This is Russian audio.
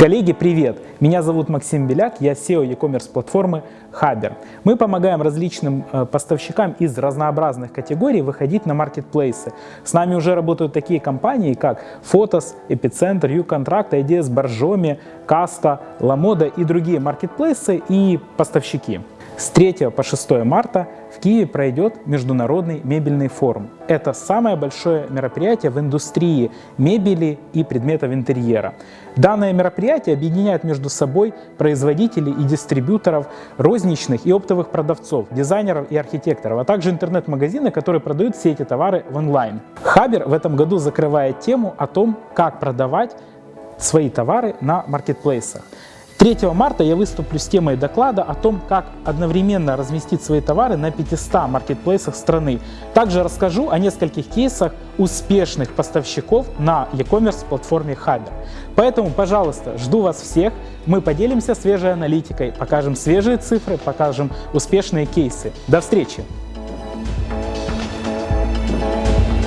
Коллеги, привет! Меня зовут Максим Беляк, я SEO e-commerce платформы Хабер. Мы помогаем различным э, поставщикам из разнообразных категорий выходить на маркетплейсы. С нами уже работают такие компании, как Photos, Epicenter, YouContract, IDS, Боржоми, Каста, Ламода и другие маркетплейсы и поставщики. С 3 по 6 марта в Киеве пройдет Международный мебельный форум. Это самое большое мероприятие в индустрии мебели и предметов интерьера. Данное мероприятие объединяет между собой производителей и дистрибьюторов, розничных и оптовых продавцов, дизайнеров и архитекторов, а также интернет-магазины, которые продают все эти товары в онлайн. Хабер в этом году закрывает тему о том, как продавать свои товары на маркетплейсах. 3 марта я выступлю с темой доклада о том, как одновременно разместить свои товары на 500 маркетплейсах страны. Также расскажу о нескольких кейсах успешных поставщиков на e-commerce платформе Хабер. Поэтому, пожалуйста, жду вас всех. Мы поделимся свежей аналитикой, покажем свежие цифры, покажем успешные кейсы. До встречи!